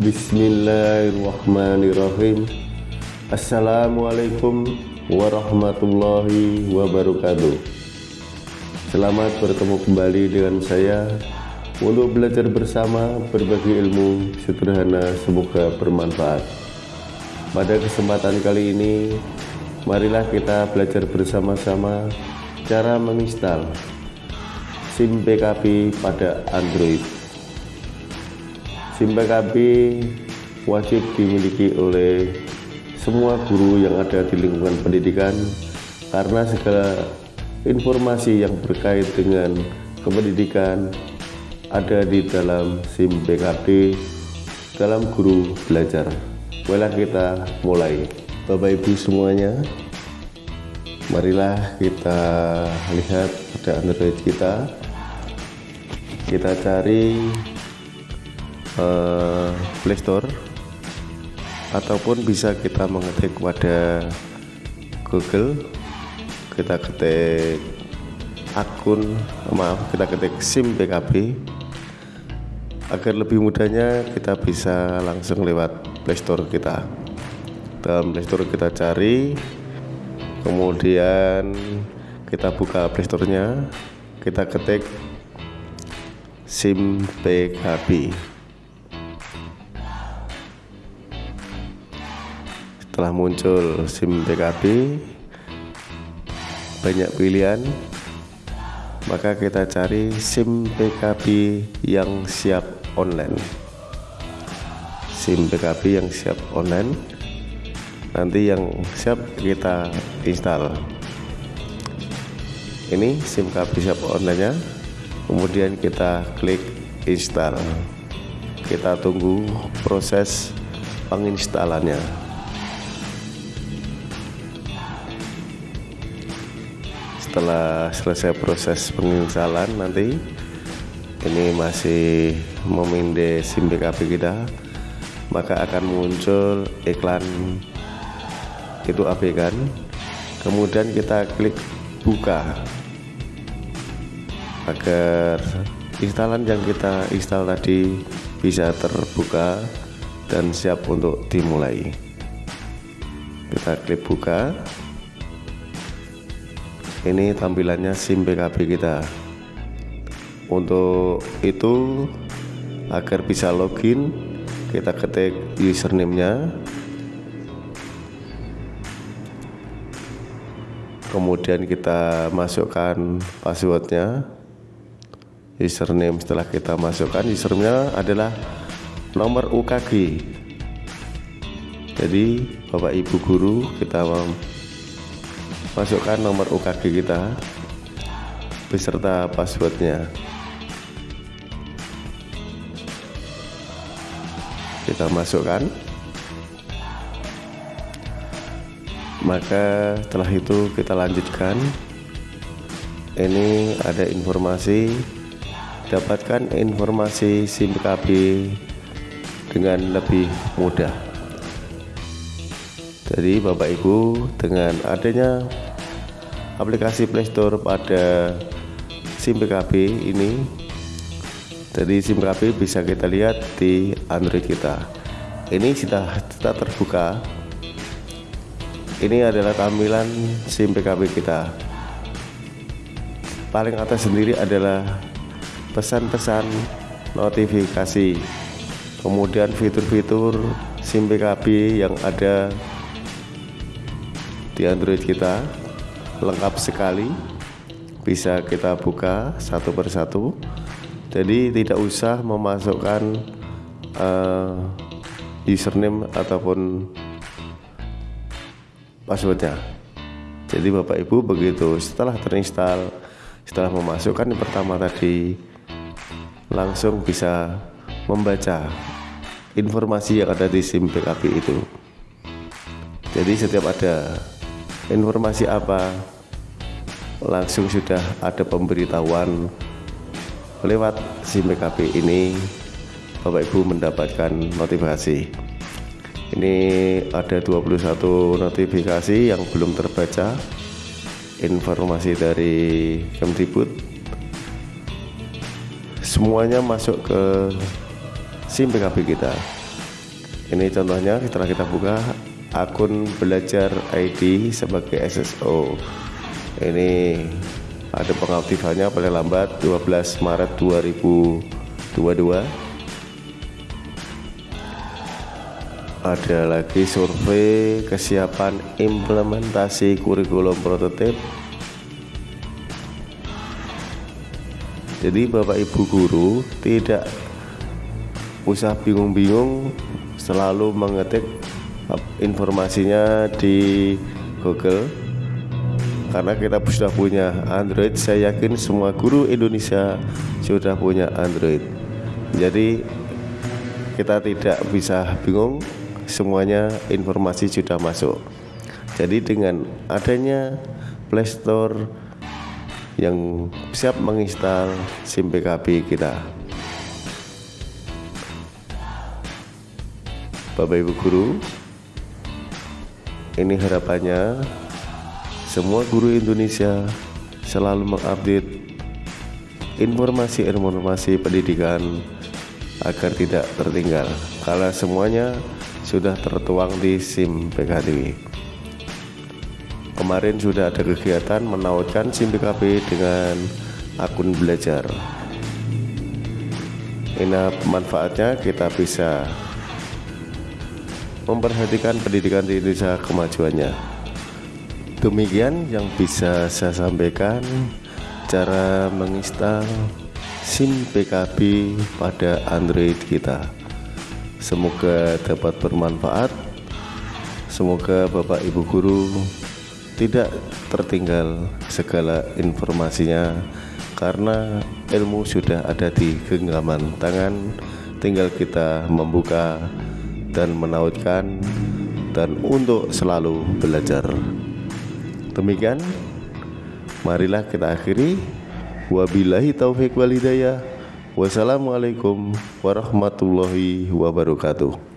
Bismillahirrahmanirrahim. Assalamualaikum warahmatullahi wabarakatuh. Selamat bertemu kembali dengan saya Untuk belajar bersama berbagi ilmu sederhana semoga bermanfaat. Pada kesempatan kali ini Marilah kita belajar bersama-sama Cara menginstal SIM PKB pada Android SIM PKB wajib dimiliki oleh semua guru yang ada di lingkungan pendidikan karena segala informasi yang berkait dengan kependidikan ada di dalam SIM PKB dalam guru belajar. Boleh kita mulai. Bapak Ibu semuanya, marilah kita lihat pada Android kita. Kita cari uh, Play Store ataupun bisa kita mengetik pada Google. Kita ketik akun maaf kita ketik SIM PKB agar lebih mudahnya kita bisa langsung lewat Play Store kita. Dalam Play Store kita cari kemudian kita buka Play Store-nya. Kita ketik SIM PKB setelah muncul SIM PKB banyak pilihan. Maka kita cari SIM PKB yang siap online. SIM PKB yang siap online. Nanti yang siap kita install. Ini SIM PKB siap online nya kemudian kita klik install. Kita tunggu proses penginstalannya setelah selesai proses penginstalan nanti ini masih meminde SIM BKB kita maka akan muncul iklan itu abaikan kemudian kita klik buka. Agar instalan yang kita install tadi bisa terbuka dan siap untuk dimulai. Kita klik buka ini tampilannya SIM PKB kita. Untuk itu agar bisa login kita ketik username nya kemudian kita masukkan passwordnya. Username setelah kita masukkan username adalah nomor UKG jadi Bapak Ibu Guru kita masukkan nomor UKG kita beserta passwordnya. Kita masukkan. Maka setelah itu kita lanjutkan. Ini ada informasi. Dapatkan informasi SIM KB dengan lebih mudah jadi Bapak Ibu dengan adanya aplikasi Playstore pada SIM PKB ini jadi SIM PKB bisa kita lihat di Android kita. Ini sudah, sudah terbuka. Ini adalah tampilan SIM PKB kita. Paling atas sendiri adalah pesan-pesan notifikasi. Kemudian fitur-fitur SIM PKB yang ada di Android kita lengkap sekali. Bisa kita buka satu persatu. Jadi tidak usah memasukkan uh, username ataupun passwordnya. Jadi Bapak Ibu begitu setelah terinstall setelah memasukkan yang pertama tadi langsung bisa membaca informasi yang ada di SIM PKB itu. Jadi setiap ada informasi apa? Langsung sudah ada pemberitahuan lewat SIM PKB ini. Bapak Ibu mendapatkan notifikasi. Ini ada 21 notifikasi yang belum terbaca. Informasi dari Kemdikbud. Semuanya masuk ke SIM PKB kita. Ini contohnya setelah kita buka akun belajar ID sebagai SSO ini ada pengaktifannya paling lambat 12 Maret 2022 ada lagi survei kesiapan implementasi kurikulum prototip. Jadi Bapak Ibu guru tidak usah bingung-bingung selalu mengetik informasinya di Google. Karena kita sudah punya Android saya yakin semua guru Indonesia sudah punya Android. Jadi kita tidak bisa bingung semuanya informasi sudah masuk. Jadi dengan adanya Playstore yang siap menginstal SIM PKB kita. Bapak Ibu Guru ini harapannya semua guru Indonesia selalu mengupdate informasi-informasi pendidikan agar tidak tertinggal. Karena semuanya sudah tertuang di SIM PKTW kemarin sudah ada kegiatan menautkan SIM PKB dengan akun belajar. Ini manfaatnya kita bisa memperhatikan pendidikan di Indonesia kemajuannya. Demikian yang bisa saya sampaikan cara menginstal SIM PKB pada Android kita. Semoga dapat bermanfaat. Semoga Bapak Ibu guru tidak tertinggal segala informasinya karena ilmu sudah ada di genggaman tangan tinggal kita membuka dan menautkan dan untuk selalu belajar. Demikian, marilah kita akhiri. Wabillahi taufik walhidayah. Wassalamualaikum warahmatullahi wabarakatuh.